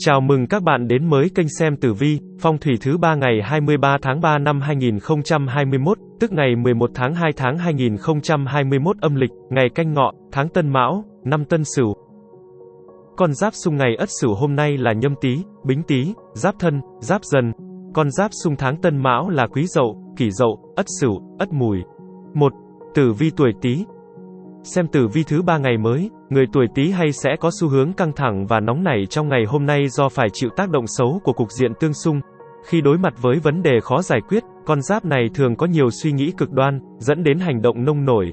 Chào mừng các bạn đến mới kênh xem tử vi, phong thủy thứ 3 ngày 23 tháng 3 năm 2021, tức ngày 11 tháng 2 tháng 2021 âm lịch, ngày canh ngọ, tháng tân mão, năm tân sửu. Con giáp xung ngày ất sửu hôm nay là nhâm tý, bính tý, giáp thân, giáp dần. Con giáp xung tháng tân mão là quý dậu, kỷ dậu, ất sửu, ất mùi. 1. Tử vi tuổi tý, Xem tử vi thứ ba ngày mới, người tuổi Tý hay sẽ có xu hướng căng thẳng và nóng nảy trong ngày hôm nay do phải chịu tác động xấu của cục diện tương xung. Khi đối mặt với vấn đề khó giải quyết, con giáp này thường có nhiều suy nghĩ cực đoan, dẫn đến hành động nông nổi.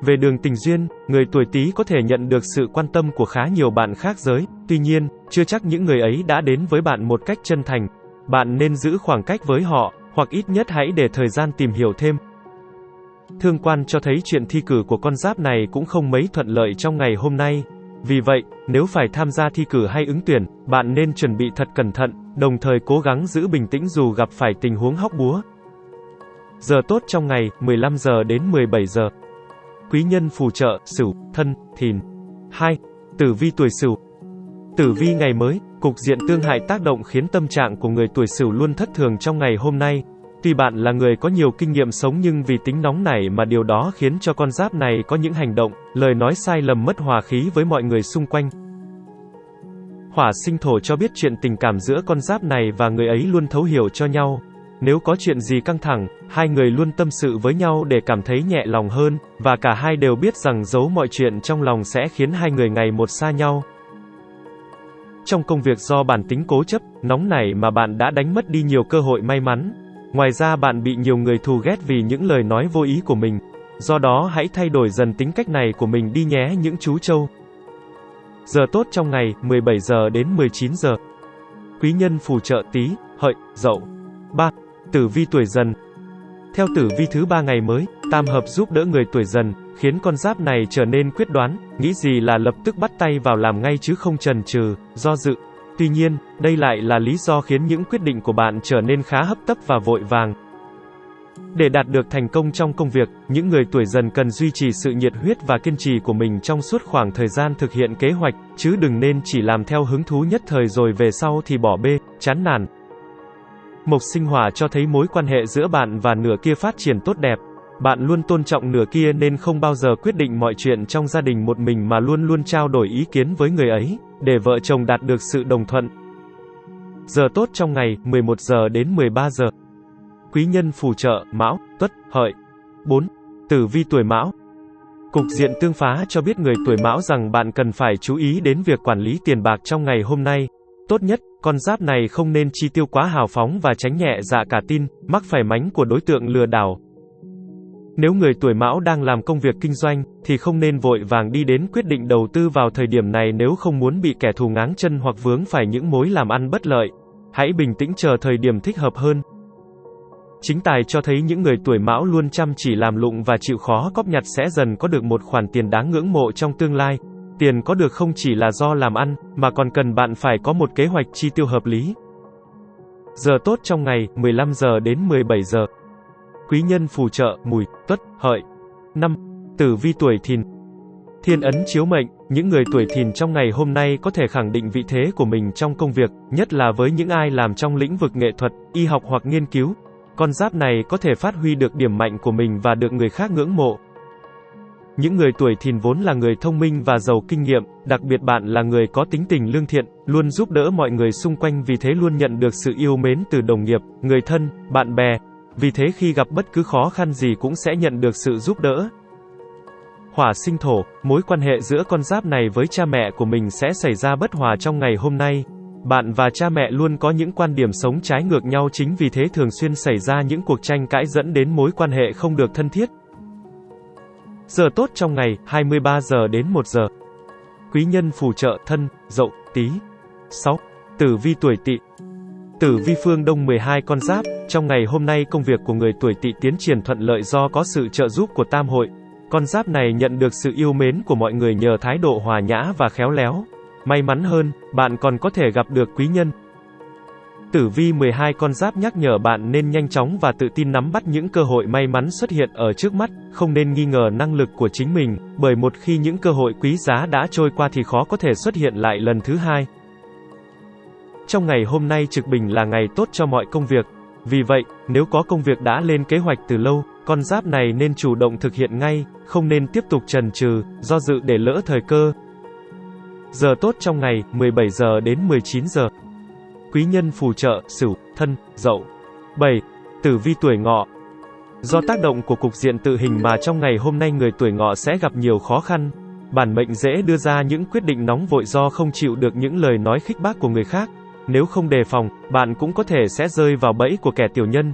Về đường tình duyên, người tuổi Tý có thể nhận được sự quan tâm của khá nhiều bạn khác giới, tuy nhiên, chưa chắc những người ấy đã đến với bạn một cách chân thành. Bạn nên giữ khoảng cách với họ, hoặc ít nhất hãy để thời gian tìm hiểu thêm. Thương quan cho thấy chuyện thi cử của con giáp này cũng không mấy thuận lợi trong ngày hôm nay. Vì vậy, nếu phải tham gia thi cử hay ứng tuyển, bạn nên chuẩn bị thật cẩn thận, đồng thời cố gắng giữ bình tĩnh dù gặp phải tình huống hóc búa. Giờ tốt trong ngày, 15 giờ đến 17 giờ. Quý nhân phù trợ, Sửu, Thân, Thìn. 2. Tử vi tuổi Sửu. Tử vi ngày mới, cục diện tương hại tác động khiến tâm trạng của người tuổi Sửu luôn thất thường trong ngày hôm nay, Tuy bạn là người có nhiều kinh nghiệm sống nhưng vì tính nóng nảy mà điều đó khiến cho con giáp này có những hành động, lời nói sai lầm mất hòa khí với mọi người xung quanh. Hỏa sinh thổ cho biết chuyện tình cảm giữa con giáp này và người ấy luôn thấu hiểu cho nhau. Nếu có chuyện gì căng thẳng, hai người luôn tâm sự với nhau để cảm thấy nhẹ lòng hơn, và cả hai đều biết rằng giấu mọi chuyện trong lòng sẽ khiến hai người ngày một xa nhau. Trong công việc do bản tính cố chấp, nóng nảy mà bạn đã đánh mất đi nhiều cơ hội may mắn, Ngoài ra bạn bị nhiều người thù ghét vì những lời nói vô ý của mình. Do đó hãy thay đổi dần tính cách này của mình đi nhé những chú trâu. Giờ tốt trong ngày, 17 giờ đến 19 giờ. Quý nhân phù trợ tí, hợi, dậu. 3. Tử vi tuổi dần. Theo tử vi thứ ba ngày mới, tam hợp giúp đỡ người tuổi dần, khiến con giáp này trở nên quyết đoán, nghĩ gì là lập tức bắt tay vào làm ngay chứ không chần chừ, do dự, Tuy nhiên, đây lại là lý do khiến những quyết định của bạn trở nên khá hấp tấp và vội vàng. Để đạt được thành công trong công việc, những người tuổi dần cần duy trì sự nhiệt huyết và kiên trì của mình trong suốt khoảng thời gian thực hiện kế hoạch, chứ đừng nên chỉ làm theo hứng thú nhất thời rồi về sau thì bỏ bê, chán nản. Mộc sinh hỏa cho thấy mối quan hệ giữa bạn và nửa kia phát triển tốt đẹp. Bạn luôn tôn trọng nửa kia nên không bao giờ quyết định mọi chuyện trong gia đình một mình mà luôn luôn trao đổi ý kiến với người ấy để vợ chồng đạt được sự đồng thuận. Giờ tốt trong ngày, 11 giờ đến 13 giờ. Quý nhân phù trợ, Mão, Tuất, Hợi. 4. Tử vi tuổi Mão. Cục diện tương phá cho biết người tuổi Mão rằng bạn cần phải chú ý đến việc quản lý tiền bạc trong ngày hôm nay. Tốt nhất, con giáp này không nên chi tiêu quá hào phóng và tránh nhẹ dạ cả tin, mắc phải mánh của đối tượng lừa đảo, nếu người tuổi mão đang làm công việc kinh doanh, thì không nên vội vàng đi đến quyết định đầu tư vào thời điểm này nếu không muốn bị kẻ thù ngáng chân hoặc vướng phải những mối làm ăn bất lợi. Hãy bình tĩnh chờ thời điểm thích hợp hơn. Chính tài cho thấy những người tuổi mão luôn chăm chỉ làm lụng và chịu khó cóp nhặt sẽ dần có được một khoản tiền đáng ngưỡng mộ trong tương lai. Tiền có được không chỉ là do làm ăn, mà còn cần bạn phải có một kế hoạch chi tiêu hợp lý. Giờ tốt trong ngày, 15 giờ đến 17 giờ. Quý nhân phù trợ, mùi, tuất, hợi. 5. Tử vi tuổi thìn. Thiên ấn chiếu mệnh, những người tuổi thìn trong ngày hôm nay có thể khẳng định vị thế của mình trong công việc, nhất là với những ai làm trong lĩnh vực nghệ thuật, y học hoặc nghiên cứu. Con giáp này có thể phát huy được điểm mạnh của mình và được người khác ngưỡng mộ. Những người tuổi thìn vốn là người thông minh và giàu kinh nghiệm, đặc biệt bạn là người có tính tình lương thiện, luôn giúp đỡ mọi người xung quanh vì thế luôn nhận được sự yêu mến từ đồng nghiệp, người thân, bạn bè, vì thế khi gặp bất cứ khó khăn gì cũng sẽ nhận được sự giúp đỡ. Hỏa sinh thổ, mối quan hệ giữa con giáp này với cha mẹ của mình sẽ xảy ra bất hòa trong ngày hôm nay. Bạn và cha mẹ luôn có những quan điểm sống trái ngược nhau chính vì thế thường xuyên xảy ra những cuộc tranh cãi dẫn đến mối quan hệ không được thân thiết. Giờ tốt trong ngày, 23 giờ đến 1 giờ. Quý nhân phù trợ thân, dậu, tí. 6. Tử vi tuổi tỵ, Tử vi phương Đông 12 con giáp, trong ngày hôm nay công việc của người tuổi tỵ tiến triển thuận lợi do có sự trợ giúp của tam hội. Con giáp này nhận được sự yêu mến của mọi người nhờ thái độ hòa nhã và khéo léo. May mắn hơn, bạn còn có thể gặp được quý nhân. Tử vi 12 con giáp nhắc nhở bạn nên nhanh chóng và tự tin nắm bắt những cơ hội may mắn xuất hiện ở trước mắt, không nên nghi ngờ năng lực của chính mình, bởi một khi những cơ hội quý giá đã trôi qua thì khó có thể xuất hiện lại lần thứ hai. Trong ngày hôm nay trực bình là ngày tốt cho mọi công việc. Vì vậy, nếu có công việc đã lên kế hoạch từ lâu, con giáp này nên chủ động thực hiện ngay, không nên tiếp tục trần trừ, do dự để lỡ thời cơ. Giờ tốt trong ngày, 17 giờ đến 19 giờ. Quý nhân phù trợ, Sửu, Thân, Dậu. 7. Tử vi tuổi Ngọ. Do tác động của cục diện tự hình mà trong ngày hôm nay người tuổi Ngọ sẽ gặp nhiều khó khăn. Bản mệnh dễ đưa ra những quyết định nóng vội do không chịu được những lời nói khích bác của người khác. Nếu không đề phòng, bạn cũng có thể sẽ rơi vào bẫy của kẻ tiểu nhân.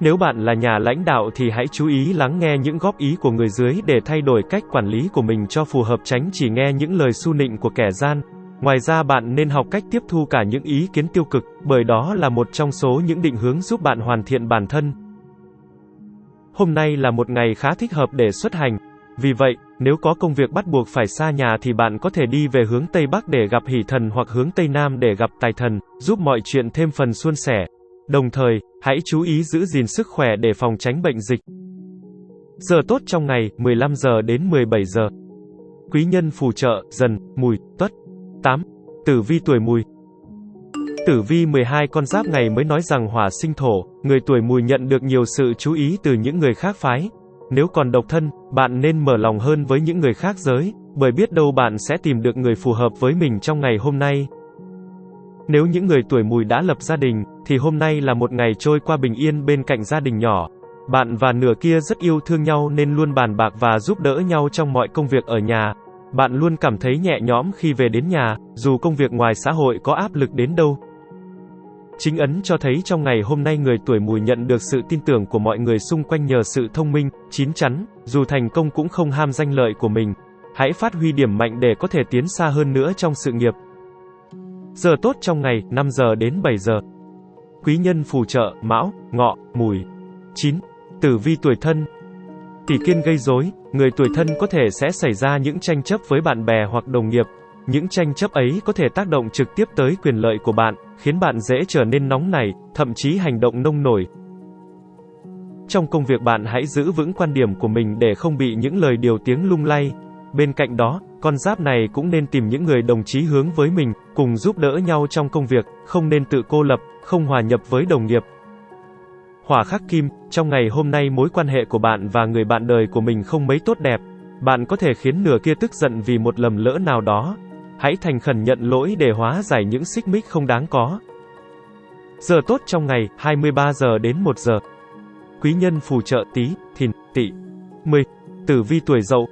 Nếu bạn là nhà lãnh đạo thì hãy chú ý lắng nghe những góp ý của người dưới để thay đổi cách quản lý của mình cho phù hợp tránh chỉ nghe những lời su nịnh của kẻ gian. Ngoài ra bạn nên học cách tiếp thu cả những ý kiến tiêu cực, bởi đó là một trong số những định hướng giúp bạn hoàn thiện bản thân. Hôm nay là một ngày khá thích hợp để xuất hành. Vì vậy, nếu có công việc bắt buộc phải xa nhà thì bạn có thể đi về hướng Tây Bắc để gặp hỷ thần hoặc hướng Tây Nam để gặp tài thần, giúp mọi chuyện thêm phần suôn sẻ. Đồng thời, hãy chú ý giữ gìn sức khỏe để phòng tránh bệnh dịch. Giờ tốt trong ngày, 15 giờ đến 17 giờ. Quý nhân phù trợ, dần, mùi, tuất. 8. Tử vi tuổi mùi. Tử vi 12 con giáp ngày mới nói rằng hỏa sinh thổ, người tuổi mùi nhận được nhiều sự chú ý từ những người khác phái. Nếu còn độc thân, bạn nên mở lòng hơn với những người khác giới, bởi biết đâu bạn sẽ tìm được người phù hợp với mình trong ngày hôm nay. Nếu những người tuổi mùi đã lập gia đình, thì hôm nay là một ngày trôi qua bình yên bên cạnh gia đình nhỏ. Bạn và nửa kia rất yêu thương nhau nên luôn bàn bạc và giúp đỡ nhau trong mọi công việc ở nhà. Bạn luôn cảm thấy nhẹ nhõm khi về đến nhà, dù công việc ngoài xã hội có áp lực đến đâu. Chính ấn cho thấy trong ngày hôm nay người tuổi mùi nhận được sự tin tưởng của mọi người xung quanh nhờ sự thông minh, chín chắn, dù thành công cũng không ham danh lợi của mình. Hãy phát huy điểm mạnh để có thể tiến xa hơn nữa trong sự nghiệp. Giờ tốt trong ngày, 5 giờ đến 7 giờ. Quý nhân phù trợ, mão, ngọ, mùi. 9. Tử vi tuổi thân. Tỷ kiên gây rối, người tuổi thân có thể sẽ xảy ra những tranh chấp với bạn bè hoặc đồng nghiệp. Những tranh chấp ấy có thể tác động trực tiếp tới quyền lợi của bạn, khiến bạn dễ trở nên nóng nảy, thậm chí hành động nông nổi. Trong công việc bạn hãy giữ vững quan điểm của mình để không bị những lời điều tiếng lung lay. Bên cạnh đó, con giáp này cũng nên tìm những người đồng chí hướng với mình, cùng giúp đỡ nhau trong công việc, không nên tự cô lập, không hòa nhập với đồng nghiệp. Hỏa khắc kim, trong ngày hôm nay mối quan hệ của bạn và người bạn đời của mình không mấy tốt đẹp. Bạn có thể khiến nửa kia tức giận vì một lầm lỡ nào đó. Hãy thành khẩn nhận lỗi để hóa giải những xích mích không đáng có. Giờ tốt trong ngày, 23 giờ đến 1 giờ. Quý nhân phù trợ tí, thìn, tỵ. 10. Tử vi tuổi dậu,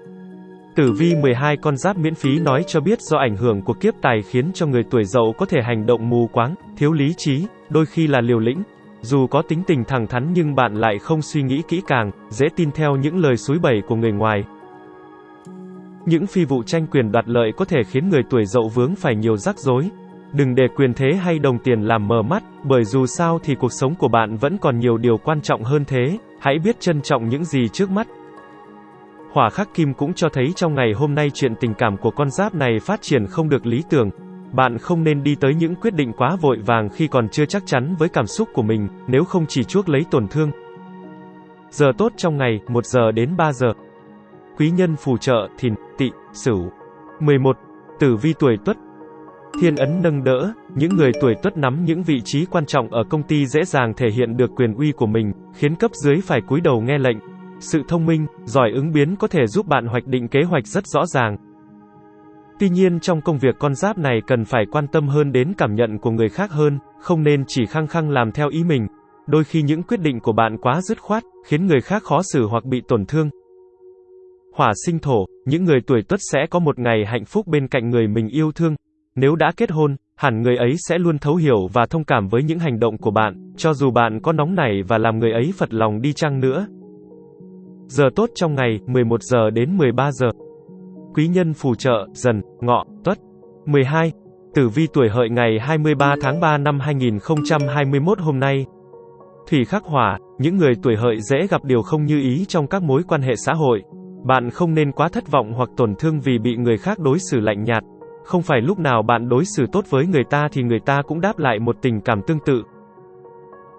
Tử vi 12 con giáp miễn phí nói cho biết do ảnh hưởng của kiếp tài khiến cho người tuổi dậu có thể hành động mù quáng, thiếu lý trí, đôi khi là liều lĩnh. Dù có tính tình thẳng thắn nhưng bạn lại không suy nghĩ kỹ càng, dễ tin theo những lời suối bẩy của người ngoài. Những phi vụ tranh quyền đoạt lợi có thể khiến người tuổi dậu vướng phải nhiều rắc rối. Đừng để quyền thế hay đồng tiền làm mờ mắt, bởi dù sao thì cuộc sống của bạn vẫn còn nhiều điều quan trọng hơn thế, hãy biết trân trọng những gì trước mắt. Hỏa khắc kim cũng cho thấy trong ngày hôm nay chuyện tình cảm của con giáp này phát triển không được lý tưởng. Bạn không nên đi tới những quyết định quá vội vàng khi còn chưa chắc chắn với cảm xúc của mình, nếu không chỉ chuốc lấy tổn thương. Giờ tốt trong ngày, 1 giờ đến 3 giờ. Quý nhân phù trợ, thìn, tỵ, sửu. 11. Tử vi tuổi tuất, Thiên ấn nâng đỡ, những người tuổi tuất nắm những vị trí quan trọng ở công ty dễ dàng thể hiện được quyền uy của mình, khiến cấp dưới phải cúi đầu nghe lệnh. Sự thông minh, giỏi ứng biến có thể giúp bạn hoạch định kế hoạch rất rõ ràng. Tuy nhiên trong công việc con giáp này cần phải quan tâm hơn đến cảm nhận của người khác hơn, không nên chỉ khăng khăng làm theo ý mình. Đôi khi những quyết định của bạn quá dứt khoát, khiến người khác khó xử hoặc bị tổn thương. Hỏa sinh thổ, những người tuổi tuất sẽ có một ngày hạnh phúc bên cạnh người mình yêu thương. Nếu đã kết hôn, hẳn người ấy sẽ luôn thấu hiểu và thông cảm với những hành động của bạn, cho dù bạn có nóng nảy và làm người ấy phật lòng đi chăng nữa. Giờ tốt trong ngày, 11 giờ đến 13 giờ. Quý nhân phù trợ, dần, ngọ, tuất. 12. Tử vi tuổi hợi ngày 23 tháng 3 năm 2021 hôm nay. Thủy khắc hỏa, những người tuổi hợi dễ gặp điều không như ý trong các mối quan hệ xã hội. Bạn không nên quá thất vọng hoặc tổn thương vì bị người khác đối xử lạnh nhạt. Không phải lúc nào bạn đối xử tốt với người ta thì người ta cũng đáp lại một tình cảm tương tự.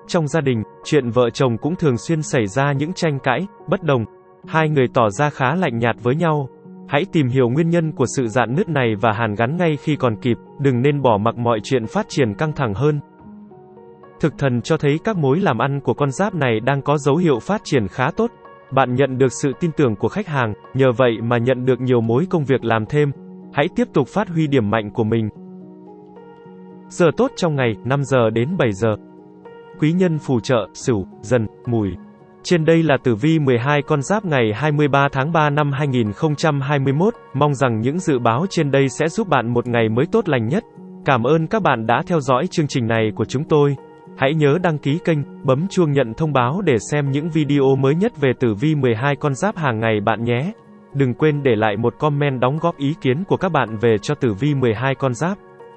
Trong gia đình, chuyện vợ chồng cũng thường xuyên xảy ra những tranh cãi, bất đồng. Hai người tỏ ra khá lạnh nhạt với nhau. Hãy tìm hiểu nguyên nhân của sự dạn nứt này và hàn gắn ngay khi còn kịp, đừng nên bỏ mặc mọi chuyện phát triển căng thẳng hơn. Thực thần cho thấy các mối làm ăn của con giáp này đang có dấu hiệu phát triển khá tốt. Bạn nhận được sự tin tưởng của khách hàng, nhờ vậy mà nhận được nhiều mối công việc làm thêm. Hãy tiếp tục phát huy điểm mạnh của mình. Giờ tốt trong ngày, 5 giờ đến 7 giờ. Quý nhân phù trợ, Sửu, Dần, Mùi. Trên đây là tử vi 12 con giáp ngày 23 tháng 3 năm 2021, mong rằng những dự báo trên đây sẽ giúp bạn một ngày mới tốt lành nhất. Cảm ơn các bạn đã theo dõi chương trình này của chúng tôi. Hãy nhớ đăng ký kênh, bấm chuông nhận thông báo để xem những video mới nhất về tử vi 12 con giáp hàng ngày bạn nhé. Đừng quên để lại một comment đóng góp ý kiến của các bạn về cho tử vi 12 con giáp.